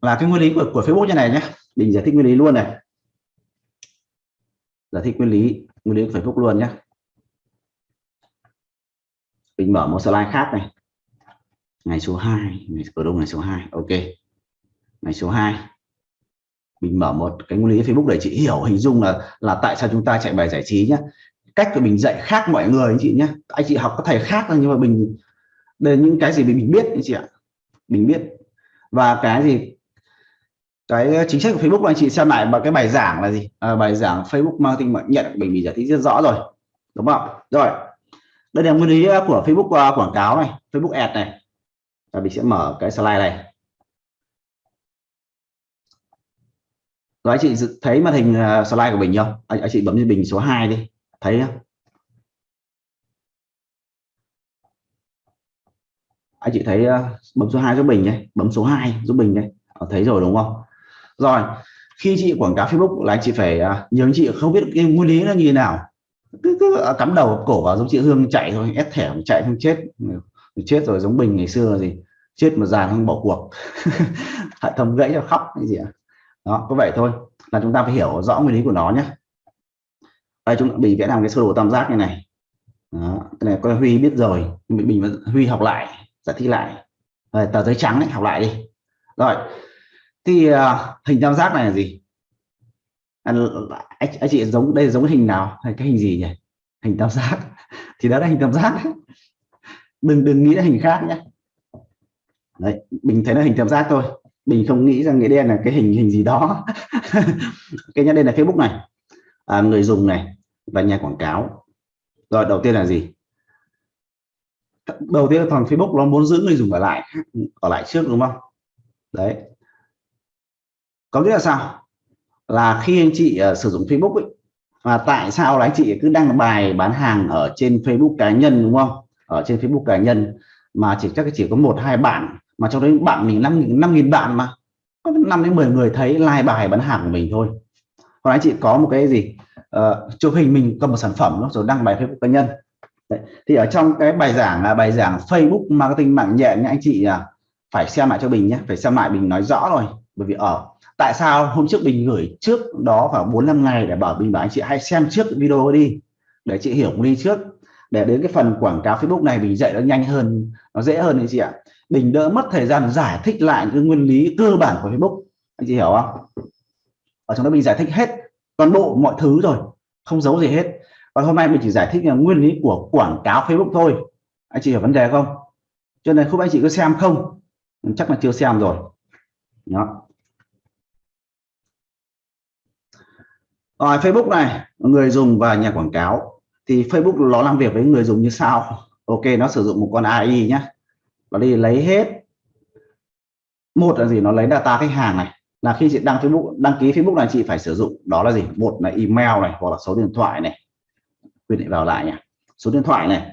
là cái nguyên lý của của Facebook như này nhé. Mình giải thích nguyên lý luôn này. Giải thích nguyên lý nguyên lý của Facebook luôn nhé. Mình mở một slide khác này. Ngày số 2 ngày ở đâu ngày số 2 ok. Ngày số 2 mình mở một cái nguyên lý Facebook để chị hiểu, hình dung là là tại sao chúng ta chạy bài giải trí nhé. Cách của mình dạy khác mọi người anh chị nhé. Anh chị học có thầy khác nhưng mà mình đây những cái gì mình biết anh chị ạ. Mình biết. Và cái gì cái ờ, chính sách của Facebook anh chị xem lại mà cái bài giảng là gì? À, bài giảng Facebook marketing mà nhận mình bị giải thích rất rõ rồi đúng không? Rồi đây là nguyên lý ờ, của Facebook uh, quảng cáo này Facebook ad này. Và mình sẽ mở cái slide này. Rồi anh chị thấy màn hình slide của mình không anh, anh chị bấm lên bình số 2 đi thấy không anh chị thấy bấm số 2 giúp mình nhé bấm số 2 giúp mình đây thấy rồi đúng không? Rồi khi chị quảng cáo Facebook là anh chị phải à, uh, nhiều anh chị không biết cái nguyên lý nó như thế nào. Cứ, cứ à, cắm đầu cổ vào giống chị Hương chạy thôi ép thẻ chạy không chết. Chết rồi giống bình ngày xưa gì? Chết mà già không bỏ cuộc. Hệ thống gãy cho khóc cái gì ạ? Đó có vậy thôi là chúng ta phải hiểu rõ nguyên lý của nó nhé. Đây chúng mình vẽ làm cái sơ đồ tam giác như này. Đó, cái này coi Huy biết rồi mình mình Huy học lại giải thích lại. Rồi, tờ giấy trắng đấy học lại đi. Rồi thì uh, hình tam giác này là gì? À, anh, anh chị giống đây giống hình nào? Hay cái hình gì nhỉ? Hình tam giác. Thì đó là hình tam giác. Đừng đừng nghĩ là hình khác nhé. Đấy mình thấy là hình tam giác thôi. Mình không nghĩ rằng nghĩa đen là cái hình hình gì đó. Cái nhất đây là Facebook này. À, người dùng này và nhà quảng cáo. Rồi đầu tiên là gì? Đầu tiên là thằng Facebook nó muốn giữ người dùng ở lại ở lại trước đúng không? Đấy có nghĩa là sao? Là khi anh chị uh, sử dụng Facebook ấy, và tại sao là anh chị cứ đăng bài bán hàng ở trên Facebook cá nhân đúng không? Ở trên Facebook cá nhân mà chỉ chắc chỉ có một hai bạn mà trong đấy bạn mình năm năm nghìn bạn mà. Có năm đến 10 người thấy like bài bán hàng của mình thôi. Còn anh chị có một cái gì? Uh, chụp hình mình cầm một sản phẩm rồi đăng bài Facebook cá nhân. Đấy. thì ở trong cái bài giảng là bài giảng Facebook marketing mạng nhẹ anh chị uh, phải xem lại cho mình nhé phải xem lại mình nói rõ rồi bởi vì ở tại sao hôm trước mình gửi trước đó khoảng 4 năm ngày để bảo mình bảo anh chị hãy xem trước video đi, để chị hiểu đi trước. Để đến cái phần quảng cáo Facebook này mình dạy nó nhanh hơn, nó dễ hơn anh chị ạ. Mình đỡ mất thời gian giải thích lại cái nguyên lý cơ bản của Facebook, anh chị hiểu không? Ở trong đó mình giải thích hết toàn bộ mọi thứ rồi, không giấu gì hết. Còn hôm nay mình chỉ giải thích là nguyên lý của quảng cáo Facebook thôi. Anh chị hiểu vấn đề không? Cho nên không anh chị cứ xem không? Chắc là chưa xem rồi. Đó. Rồi, Facebook này, người dùng và nhà quảng cáo. Thì Facebook nó làm việc với người dùng như sau. Ok, nó sử dụng một con AI nhé nó đi lấy hết. Một là gì? Nó lấy data khách hàng này. Là khi chị đăng Facebook, đăng ký Facebook là chị phải sử dụng, đó là gì? Một là email này, hoặc là số điện thoại này. Quy định vào lại nhỉ số điện thoại này.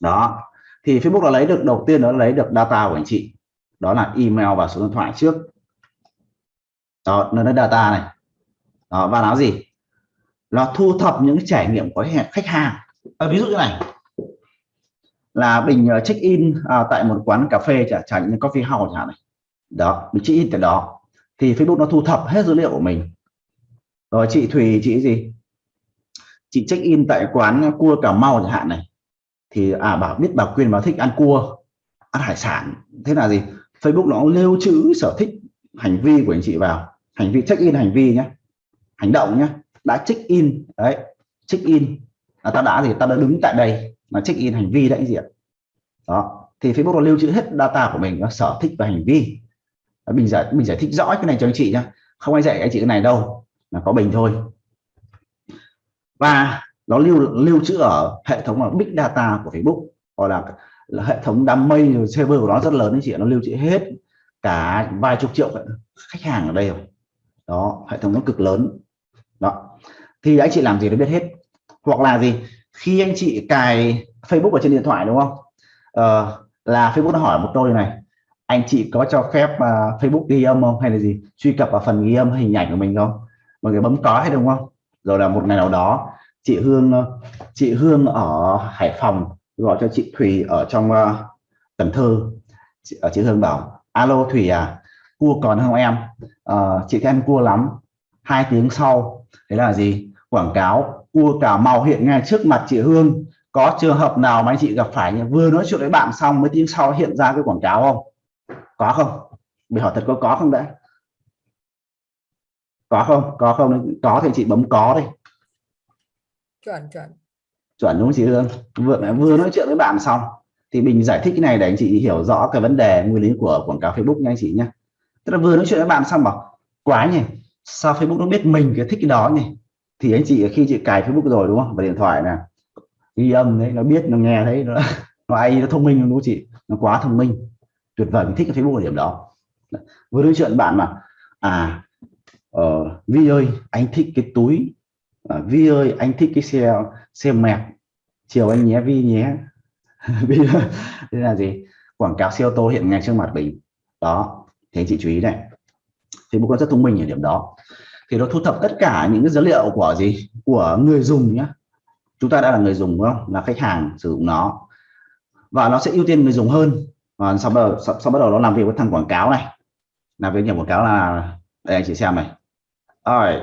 Đó. Thì Facebook nó lấy được, đầu tiên nó lấy được data của anh chị. Đó là email và số điện thoại trước. Đó, nó lấy data này đó, và nó gì? Nó thu thập những trải nghiệm của khách hàng à, ví dụ như này. Là bình ờ, check in à, tại một quán cà phê chẳng chẳng như coffee house chẳng này. Đó mình check in tại đó. Thì Facebook nó thu thập hết dữ liệu của mình. Rồi chị Thùy chị gì? Chị check in tại quán cua Cà Mau chẳng hạn này. Thì à bảo biết bà Quyên bảo thích ăn cua ăn hải sản. Thế là gì? Facebook nó lưu trữ sở thích hành vi của anh chị vào. Hành vi check in hành vi nhé hành động nhé đã check in đấy check in. Là ta đã gì? Ta đã đứng tại đây mà check in hành vi đấy gì ạ? Đó thì Facebook nó lưu trữ hết data của mình nó sở thích và hành vi. Mình giải mình giải thích rõ cái này cho anh chị nhé không ai dạy anh chị cái này đâu là có bình thôi. Và nó lưu lưu trữ ở hệ thống là big data của Facebook gọi là, là hệ thống đám mây rồi server của nó rất lớn anh chị nó lưu trữ hết cả vài chục triệu khách hàng ở đây rồi. Đó hệ thống nó cực lớn thì anh chị làm gì nó biết hết. Hoặc là gì? Khi anh chị cài Facebook ở trên điện thoại đúng không? Ờ, là Facebook nó hỏi một câu này. Anh chị có cho phép uh, Facebook ghi âm không? Hay là gì? Truy cập vào phần ghi âm hình ảnh của mình không? Mọi người bấm có hay đúng không? Rồi là một ngày nào đó chị Hương ờ, chị Hương ở Hải Phòng gọi cho chị Thùy ở trong uh, Cần Thơ. Chị, ở chị Hương bảo alo Thùy à cua còn không em? Uh, chị em cua lắm. Hai tiếng sau. Thế là gì? Quảng cáo cua cà mau hiện ngay trước mặt chị Hương. Có trường hợp nào mà anh chị gặp phải nhỉ? vừa nói chuyện với bạn xong mấy tiếng sau hiện ra cái quảng cáo không? Có không? Bị hỏi thật có có không đã có không? Có không có thì chị bấm có đi. Chuẩn chuẩn. Chuẩn đúng không chị Hương? Vừa vừa nói chuyện với bạn xong thì mình giải thích cái này để anh chị hiểu rõ cái vấn đề nguyên lý của quảng cáo Facebook nha anh chị nhé tức là vừa nói chuyện với bạn xong bảo quá nhỉ sao Facebook nó biết mình cái thích cái đó nhỉ thì anh chị khi chị cài Facebook rồi đúng không? Và điện thoại nè ghi âm đấy nó biết nó nghe thấy nó nó ai nó thông minh đúng không chị? Nó quá thông minh. Tuyệt vời mình thích cái Facebook ở điểm đó. Vừa nói chuyện bạn mà. À uh, Vi ơi anh thích cái túi. Uh, Vi ơi anh thích cái xe xe mẹt. Chiều anh nhé Vi nhé. Vi đây là gì? Quảng cáo xe ô tô hiện ngay trước mặt mình. Đó thế chị chú ý này. Facebook nó rất thông minh ở điểm đó thì nó thu thập tất cả những cái dữ liệu của gì? Của người dùng nhé chúng ta đã là người dùng đúng không? Là khách hàng sử dụng nó. Và nó sẽ ưu tiên người dùng hơn. Và sau bắt đầu sau, sau bắt đầu nó làm việc với thằng quảng cáo này. Làm việc nhiều quảng cáo là đây anh chị xem này. Rồi.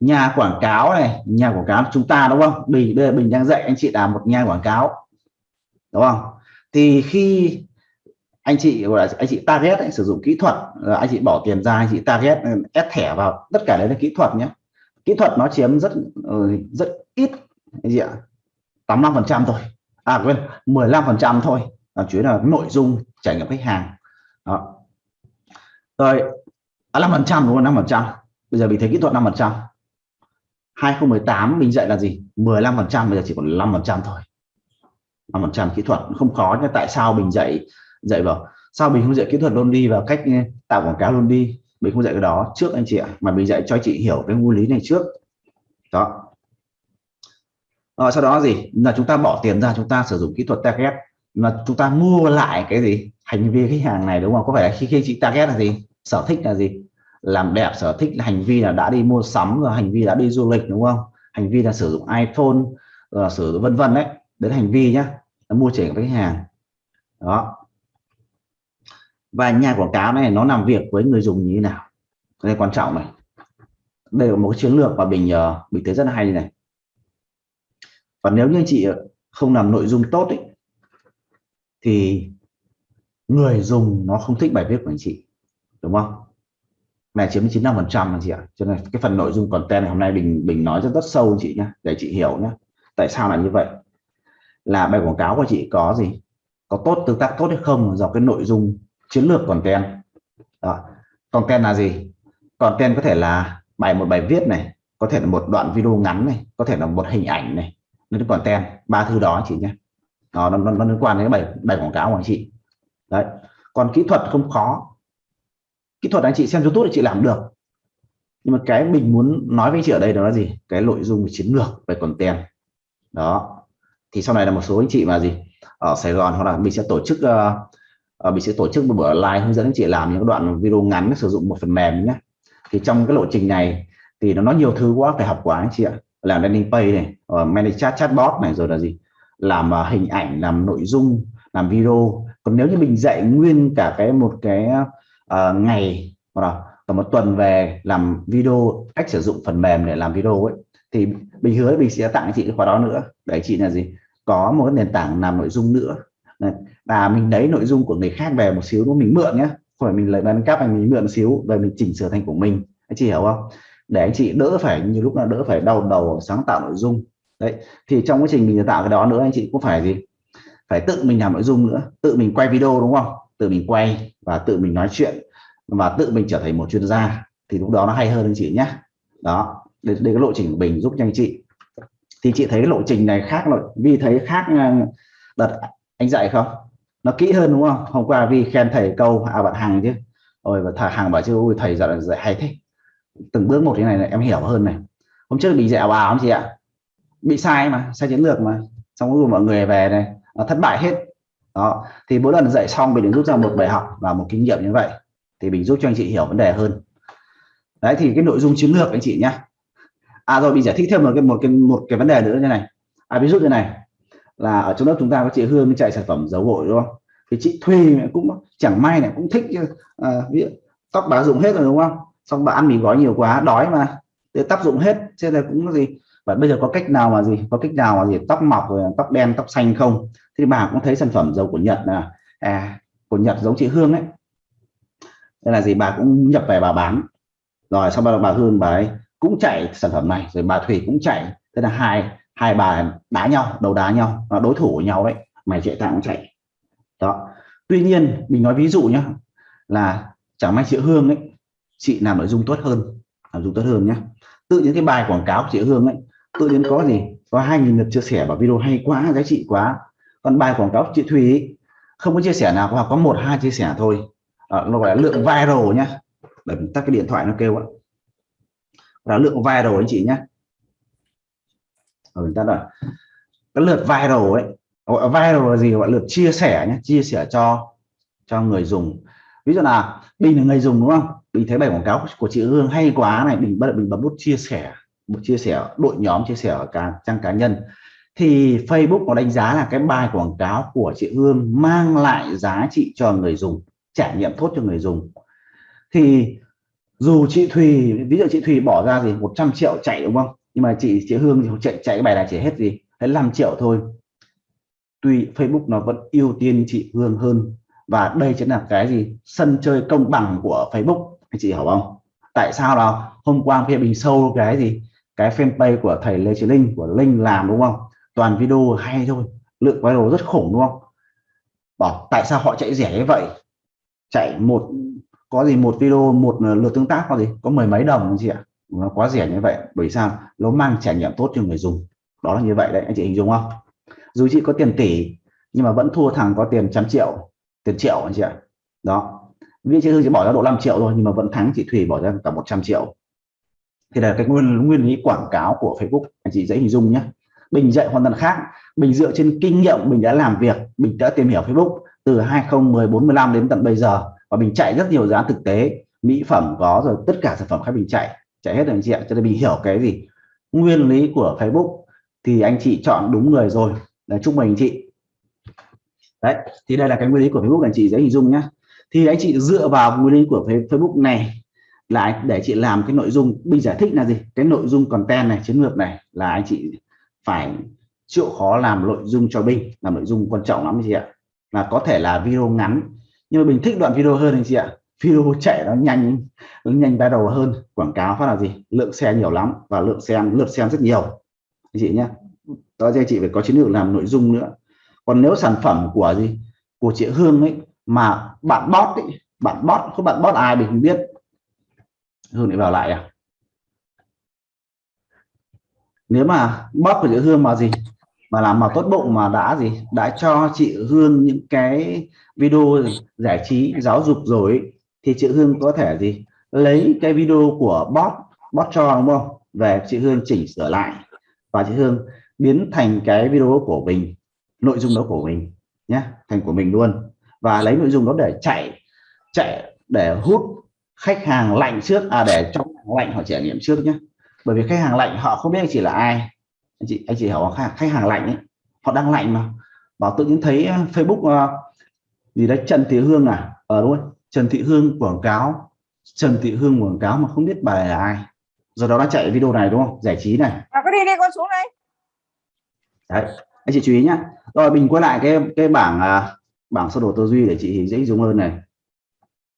Nhà quảng cáo này nhà quảng cáo chúng ta đúng không? Bình bây giờ bình đang dạy anh chị làm một nhà quảng cáo. Đúng không? Thì khi anh chị gọi là anh chị target anh sử dụng kỹ thuật ờ, anh chị bỏ tiền ra, anh chị target ừ, ép thẻ vào, tất cả đấy là kỹ thuật nhé. Kỹ thuật nó chiếm rất ừ, rất ít gì ạ 85 phần trăm thôi. À quên 15 phần trăm thôi. Là chủ yếu là nội dung trải nghiệm khách hàng. Đó. Rồi à, 5 phần trăm đúng không? 5 phần trăm. Bây giờ mình thấy kỹ thuật 5 phần trăm. 2018 mình dạy là gì? 15 phần trăm, bây giờ chỉ còn 5 phần trăm thôi. 5 phần trăm kỹ thuật, không khó nhưng tại sao mình dạy dạy vào sao mình không dạy kỹ thuật luôn đi và cách tạo quảng cáo luôn đi mình không dạy cái đó trước anh chị ạ, mà mình dạy cho chị hiểu cái nguyên lý này trước. Đó. Rồi sau đó gì? Là chúng ta bỏ tiền ra, chúng ta sử dụng kỹ thuật target. Là chúng ta mua lại cái gì? Hành vi khách hàng này, đúng không? Có phải là khi khi chị target là gì? Sở thích là gì? Làm đẹp, sở thích là hành vi là đã đi mua sắm rồi hành vi đã đi du lịch, đúng không? Hành vi là sử dụng iPhone là sử dụng vân vân đấy. Đến hành vi nhá, là mua trẻ khách hàng. Đó và nhà quảng cáo này nó làm việc với người dùng như thế nào? Đây quan trọng này. Đây là một cái chiến lược mà mình uh, mình thấy rất là hay này. Và nếu như chị ờ, không làm nội dung tốt ấy, thì người dùng nó không thích bài viết của anh chị đúng không? Này chiếm 95 phần trăm anh chị ạ. Cho nên cái phần nội dung content này hôm nay mình mình nói rất rất sâu anh chị nhé để chị hiểu nhé tại sao là như vậy? Là bài quảng cáo của chị có gì? Có tốt tương tác tốt hay không? Do cái nội dung chiến lược content. Đó. content là gì? Content có thể là bài một bài viết này có thể là một đoạn video ngắn này có thể là một hình ảnh này. Nó còn content. Ba thứ đó chị nhé. Đó, nó, nó, nó liên quan đến bài bài quảng cáo của anh chị. Đấy. Còn kỹ thuật không khó. Kỹ thuật anh chị xem youtube thì chị làm được. Nhưng mà cái mình muốn nói với chị ở đây đó là gì? Cái nội dung chiến lược về content. Đó. Thì sau này là một số anh chị mà gì ở Sài Gòn hoặc là mình sẽ tổ chức uh, Ờ, mình sẽ tổ chức một buổi live hướng dẫn anh chị làm những đoạn video ngắn sử dụng một phần mềm nhé. Thì trong cái lộ trình này thì nó nói nhiều thứ quá phải học quá anh chị ạ. Làm landing page này uh, manage chat chatbot này rồi là gì? Làm uh, hình ảnh làm nội dung làm video. Còn nếu như mình dạy nguyên cả cái một cái uh, ngày hoặc là cả một tuần về làm video cách sử dụng phần mềm để làm video ấy thì mình hứa mình sẽ tặng chị cái khóa đó nữa. Để chị là gì? Có một cái nền tảng làm nội dung nữa và mình lấy nội dung của người khác về một xíu nó mình mượn nhé không phải mình lấy bán cắp anh mình mượn một xíu rồi mình chỉnh sửa thành của mình. Anh chị hiểu không? Để anh chị đỡ phải nhiều lúc là đỡ phải đau đầu sáng tạo nội dung. Đấy thì trong quá trình mình tạo cái đó nữa anh chị cũng phải gì? Phải tự mình làm nội dung nữa. Tự mình quay video đúng không? Tự mình quay và tự mình nói chuyện và tự mình trở thành một chuyên gia. Thì lúc đó nó hay hơn anh chị nhé đó đây, đây cái lộ trình của mình giúp cho anh chị. Thì chị thấy cái lộ trình này khác rồi vì thấy khác đặt đợt anh dạy không? Nó kỹ hơn đúng không? Hôm qua vi khen thầy câu à bạn hàng chứ. Rồi và thầy hàng bảo chứ ôi thầy dạy, dạy hay thế. Từng bước một thế này, này em hiểu hơn này. Hôm trước bị dẻo ảo ảo chị ạ? Bị sai mà sai chiến lược mà. Xong rồi mọi người về này nó thất bại hết. Đó. Thì mỗi lần dạy xong mình rút ra một bài học và một kinh nghiệm như vậy thì mình giúp cho anh chị hiểu vấn đề hơn. Đấy thì cái nội dung chiến lược anh chị nhá. À rồi mình giải thích thêm một cái một cái một cái vấn đề nữa như này. À ví dụ như này là ở trong lớp chúng ta có chị Hương chạy sản phẩm dầu gội đúng không? Thì chị Thùy cũng chẳng may này cũng thích à, ví tóc bà dùng hết rồi đúng không? Xong bà ăn mì gói nhiều quá đói mà để tóc dụng hết cho nên là cũng gì? Và bây giờ có cách nào mà gì? Có cách nào mà gì? Tóc mọc rồi tóc đen tóc xanh không? Thì bà cũng thấy sản phẩm dầu của Nhật là à, của Nhật giống chị Hương ấy. Thế là gì? Bà cũng nhập về bà bán. Rồi sau đó bà Hương bà ấy cũng chạy sản phẩm này rồi bà Thủy cũng chạy. Thế là hai hai bà đá nhau đầu đá nhau đối thủ của nhau đấy mày chạy tao cũng chạy. Đó. Tuy nhiên mình nói ví dụ nhé là chẳng may chị Hương ấy chị làm nội dung tốt hơn làm dung tốt hơn nhé tự những cái bài quảng cáo của chị Hương ấy tự nhiên có gì? Có hai nghìn lượt chia sẻ vào video hay quá giá trị quá. Còn bài quảng cáo của chị Thùy ấy, không có chia sẻ nào hoặc có một hai chia sẻ thôi. À, nó gọi là lượng viral nhá. Để tắt cái điện thoại nó kêu ạ là lượng viral anh chị nhé ở ta là cái lượt viral ấy, gọi viral là gì? Gọi lượt chia sẻ nhé, chia sẻ cho cho người dùng. Ví dụ là bình là người dùng đúng không? Mình thấy bài quảng cáo của chị Hương hay quá này mình bắt mình bấm nút chia sẻ một chia sẻ, đội nhóm chia sẻ ở cả trang cá nhân. Thì Facebook có đánh giá là cái bài quảng cáo của chị Hương mang lại giá trị cho người dùng, trải nghiệm tốt cho người dùng. Thì dù chị Thùy, ví dụ chị Thùy bỏ ra gì? 100 triệu chạy đúng không? Nhưng mà chị chị Hương thì chạy chạy cái bài này chỉ hết gì. Hết 5 triệu thôi. Tuy Facebook nó vẫn ưu tiên chị Hương hơn. Và đây chính là cái gì? Sân chơi công bằng của Facebook. Anh chị hiểu không? Tại sao nào hôm qua phê bình sâu cái gì? Cái fanpage của thầy Lê Chí Linh, của Linh làm đúng không? Toàn video hay thôi. Lượng viral rất khủng đúng không? Bảo tại sao họ chạy rẻ như vậy? Chạy một, có gì một video, một lượt tương tác có gì? Có mười mấy đồng anh chị ạ nó quá rẻ như vậy, bởi sao? Nó mang trải nghiệm tốt cho người dùng. Đó là như vậy đấy, anh chị hình dung không? Dù chị có tiền tỷ, nhưng mà vẫn thua thằng có tiền trăm triệu, tiền triệu anh chị ạ. Đó. Vì chị Hương chỉ bỏ ra độ 5 triệu thôi, nhưng mà vẫn thắng chị Thủy bỏ ra cả 100 triệu. Thì là cái nguyên nguyên lý quảng cáo của Facebook, anh chị dễ hình dung nhé. Bình dạy hoàn toàn khác. Bình dựa trên kinh nghiệm mình đã làm việc mình đã tìm hiểu Facebook từ 2014 15 đến tận bây giờ, và mình chạy rất nhiều dự án thực tế, mỹ phẩm, có rồi, tất cả sản phẩm khác mình chạy chạy hết rồi anh chị ạ, cho nên mình hiểu cái gì? Nguyên lý của Facebook thì anh chị chọn đúng người rồi. Là chúc mừng anh chị. Đấy, thì đây là cái nguyên lý của Facebook, anh chị dễ hình dung nhá. thì anh chị dựa vào nguyên lý của Facebook này là để chị làm cái nội dung, mình giải thích là gì? Cái nội dung content này, chiến lược này là anh chị phải chịu khó làm nội dung cho Binh làm nội dung quan trọng lắm anh chị ạ. Là có thể là video ngắn, nhưng mà mình thích đoạn video hơn anh chị ạ video chạy nó nhanh nó nhanh đầu hơn. Quảng cáo phát là gì? Lượng xe nhiều lắm và lượng xem lượt xem rất nhiều. Anh chị nhé. Đó anh chị phải có chiến lược làm nội dung nữa. Còn nếu sản phẩm của gì? Của chị Hương ấy mà bạn bot ấy, bạn bot không bạn bot ai mình không biết. Hương lại vào lại à? Nếu mà bot của chị Hương mà gì? Mà làm mà tốt bụng mà đã gì? Đã cho chị Hương những cái video giải trí giáo dục rồi thì chị Hương có thể gì? Lấy cái video của bot bot cho đúng không? Về chị Hương chỉnh sửa lại. Và chị Hương biến thành cái video của mình nội dung đó của mình nhé thành của mình luôn. Và lấy nội dung đó để chạy chạy để hút khách hàng lạnh trước. À để trong lạnh họ trải nghiệm trước nhé. Bởi vì khách hàng lạnh họ không biết anh chị là ai. Anh chị anh chị hiểu khách, khách hàng lạnh ấy họ đang lạnh mà. Bảo tự nhiên thấy ờ, Facebook uh, gì đấy Trần Thị Hương à? Ở ờ, đúng Trần Thị Hương quảng cáo Trần Thị Hương quảng cáo mà không biết bài là ai. Do đó đã chạy video này đúng không? Giải trí này. À, có đi đi con xuống đây. Đấy anh chị chú ý nhá. Rồi mình quay lại cái cái bảng uh, bảng sơ đồ tư duy để chị dễ dùng hơn này